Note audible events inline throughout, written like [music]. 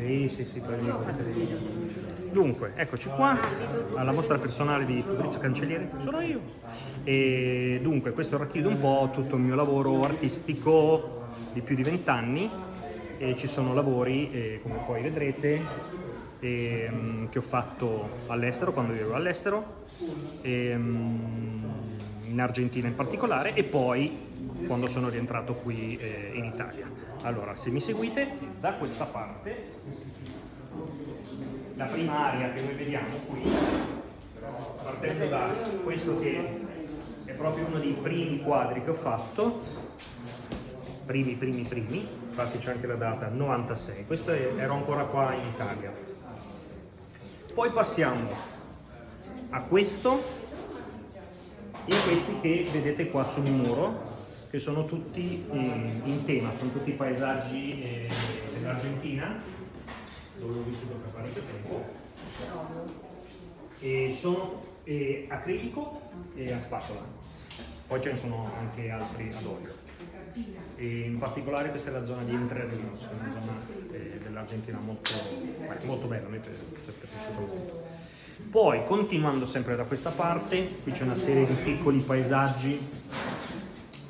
Sì, sì, sì, poi mi potete dire. Dunque, eccoci qua, alla mostra personale di Fabrizio Cancellieri, sono io. E dunque, questo racchiude un po' tutto il mio lavoro artistico di più di vent'anni e ci sono lavori, eh, come poi vedrete, ehm, che ho fatto all'estero, quando vivevo all'estero, ehm, in Argentina in particolare, e poi quando sono rientrato qui eh, in Italia. Allora, se mi seguite, da questa parte, la prima area che noi vediamo qui, partendo da questo che è proprio uno dei primi quadri che ho fatto, primi, primi, primi, infatti c'è anche la data, 96, questo è- ero ancora qua in Italia. Poi passiamo a questo e questi che vedete qua sul muro, che sono tutti eh, in tema, sono tutti paesaggi eh, dell'Argentina, dove ho vissuto per parecchio tempo. E sono eh, acrilico e a spatola. Poi ce ne sono anche altri ad olio. E in particolare questa è la zona di Entre Rios, una zona dell'Argentina molto, molto bella, me è piaciuta molto. Poi, continuando sempre da questa parte, qui c'è una serie di piccoli paesaggi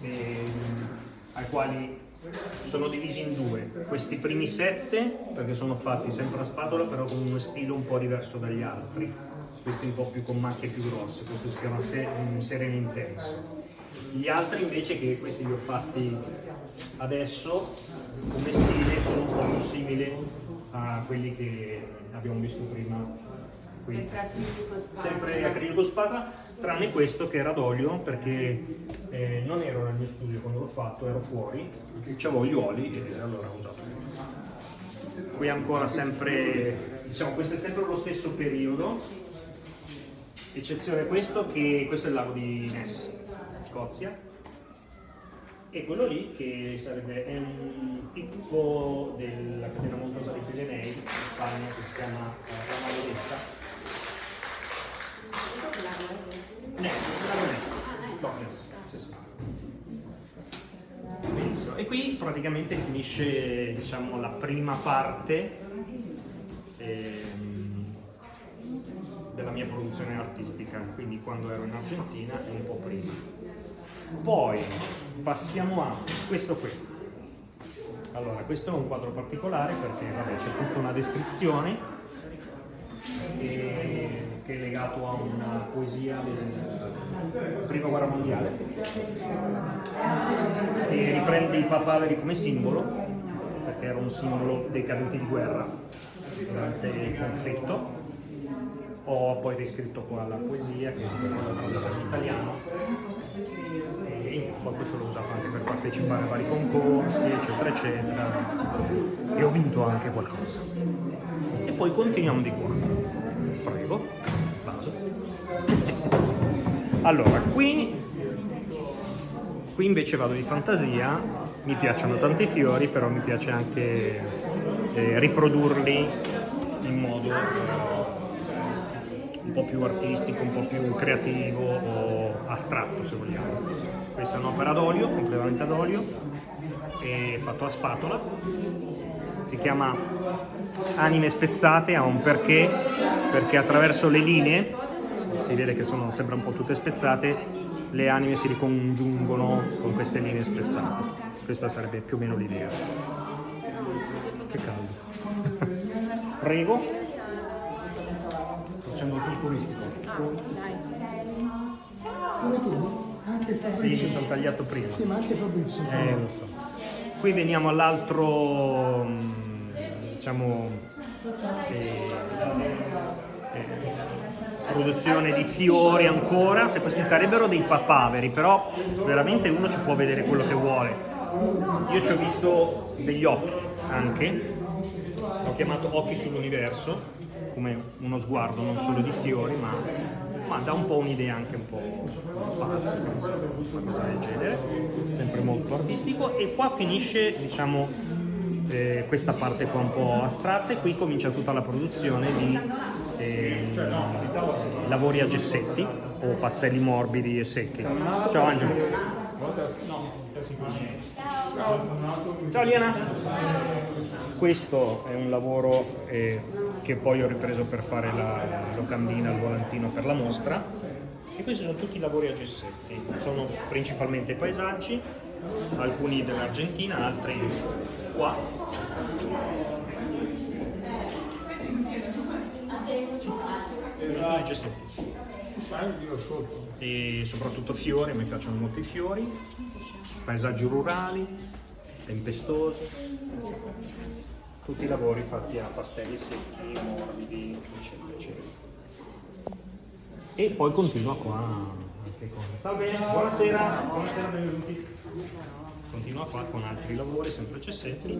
ehm, ai quali sono divisi in due. Questi primi sette, perché sono fatti sempre a spatola, però con uno stile un po' diverso dagli altri. Questi un po' più con macchie più grosse, questo si chiama se- un sereno intenso. Gli altri invece, che questi li ho fatti adesso, come stile, sono un po' più simili a quelli che abbiamo visto prima qui Sempre acrilico spazio. sempre acrilico spada, tranne questo che era d'olio perché eh, non ero nel mio studio quando l'ho fatto, ero fuori, avevo gli oli e allora ho usato. Qui ancora sempre, diciamo questo è sempre lo stesso periodo, eccezione questo che questo è il lago di Ness, Scozia, e quello lì che sarebbe è un picco della catena montuosa dei Pirenei in Spagna che si chiama eh, La Maledetta Ness, bravo Ness. No, Ness, sì, sì. Benissimo. E qui praticamente finisce diciamo, la prima parte ehm, della mia produzione artistica, quindi quando ero in Argentina e un po' prima. Poi passiamo a questo qui. Allora, questo è un quadro particolare perché vabbè, c'è tutta una descrizione che è legato a una poesia della prima guerra mondiale. Che riprende i papaveri come simbolo perché era un simbolo dei caduti di guerra durante il conflitto. Ho poi riscritto qua la poesia che è stata tradotta in italiano. E poi questo l'ho usato anche per partecipare a vari concorsi eccetera eccetera. E ho vinto anche qualcosa. E poi continuiamo di qua. Prego allora qui qui invece vado di fantasia mi piacciono tanti fiori però mi piace anche eh, riprodurli in modo eh, un po' più artistico, un po' più creativo o astratto se vogliamo. Questa è un'opera d'olio, completamente ad olio, è fatto a spatola, si chiama Anime spezzate, ha un perché, perché attraverso le linee, si vede che sono, sembra un po' tutte spezzate, le anime si ricongiungono con queste linee spezzate. Questa sarebbe più o meno l'idea. Che caldo. [laughs] Prego. Facendo il tour turistico. Come tu? Anche Sì, Fabrizio. mi sono tagliato prima. Sì, ma anche Fabrizio. Eh, lo so. Qui veniamo all'altro, mm, diciamo, eh, produzione di fiori ancora, se questi sarebbero dei papaveri, però veramente uno ci può vedere quello che vuole. Io ci ho visto degli occhi anche, l'ho chiamato occhi sull'universo, come uno sguardo non solo di fiori, ma, ma dà un po' un'idea anche un po' di spazio, una cosa del genere, sempre molto artistico. E qua finisce, diciamo, eh, questa parte qua un po' astratta e qui comincia tutta la produzione di lavori a gessetti o pastelli morbidi e secchi. Ciao Angelo. Ciao Liana. questo è un lavoro eh, che poi ho ripreso per fare la locandina, il volantino per la mostra. E questi sono tutti lavori a gessetti, sono principalmente paesaggi, alcuni dell'Argentina, altri qua. Gessetti e soprattutto fiori, mi piacciono molto i fiori, paesaggi rurali, tempestosi, tutti i lavori fatti a pastelli secchi, morbidi, eccetera, eccetera. E poi continua qua anche con... Salve, buonasera, buonasera, benvenuti. Continua qua con altri lavori, sempre cessetti.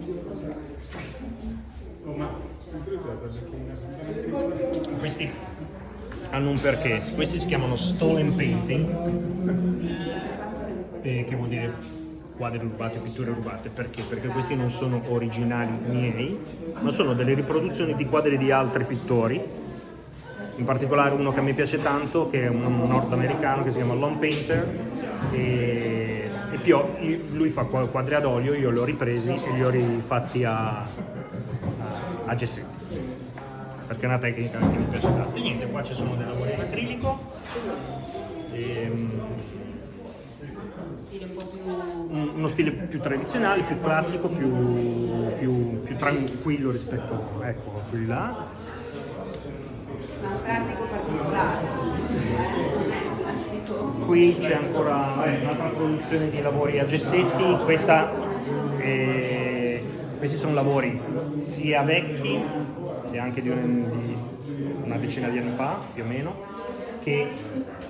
Questi hanno un perché, questi si chiamano stolen painting, eh, che vuol dire quadri rubati pitture rubate, perché? Perché questi non sono originali miei, ma sono delle riproduzioni di quadri di altri pittori, in particolare uno che mi piace tanto, che è un nordamericano che si chiama Lone Painter, e, e più, lui fa quadri ad olio, io li ho ripresi e li ho rifatti a, a, a gessetti perché è una tecnica che mi piace tanto. E niente, qua ci sono dei lavori in acrilico. Ehm, e, uno stile più tradizionale, più classico, più, più, più tranquillo rispetto ecco, a quelli là. Ma un classico particolare. Qui c'è ancora eh, un'altra produzione di lavori a gessetti, questa è, questi sono lavori sia vecchi e anche di, un, di una decina di anni fa più o meno, che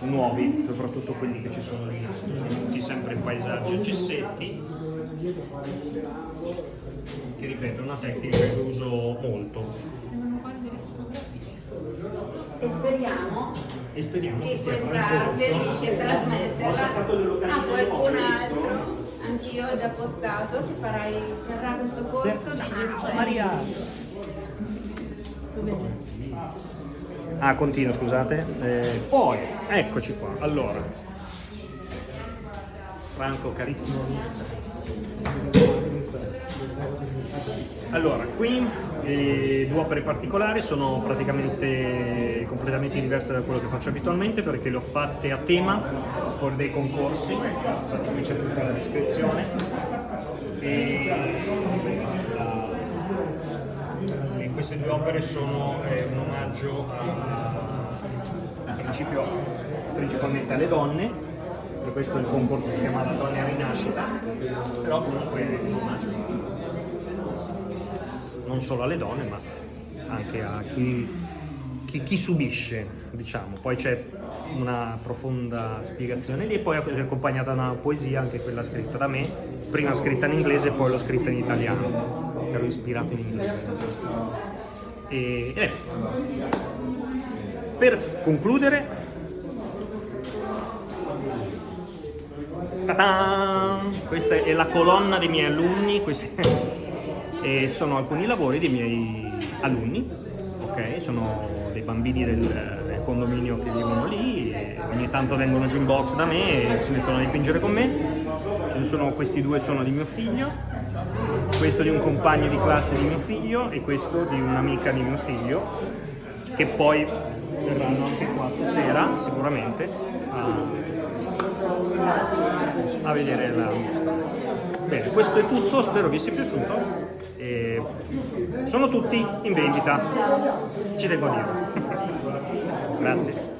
nuovi, soprattutto quelli che ci sono lì, sono tutti sempre paesaggi a gessetti, che ripeto è una tecnica che uso molto. E speriamo, e speriamo che, che questa delizia trasmetterla a qualcun altro. Anch'io ho già postato che farai, terrà questo corso di gestione. Maria! Ah, continuo, scusate. Eh, poi, eccoci qua. Allora, Franco, carissimo. Allora, qui eh, due opere particolari sono praticamente completamente diverse da quello che faccio abitualmente perché le ho fatte a tema per dei concorsi, infatti qui c'è tutta la descrizione. E queste due opere sono eh, un omaggio a, in principio principalmente alle donne, per questo il concorso si chiamava Donne a Rinascita, però comunque è un omaggio non solo alle donne ma anche a chi, chi, chi subisce, diciamo. Poi c'è una profonda spiegazione lì e poi è accompagnata da una poesia, anche quella scritta da me, prima scritta in inglese e poi l'ho scritta in italiano ero ispirato in inglese. E, e per concludere, questa è la colonna dei miei alunni, questi [laughs] sono alcuni lavori dei miei alunni, ok? Sono dei bambini del, del condominio che vivono lì, ogni tanto vengono giù in box da me e si mettono a dipingere con me. Sono questi due sono di mio figlio, questo di un compagno di classe di mio figlio e questo di un'amica di mio figlio, che poi verranno anche qua stasera sicuramente a, a vedere la. Bene, questo è tutto, spero vi sia piaciuto. E sono tutti in vendita, ci tengo a dirlo. [laughs] Grazie.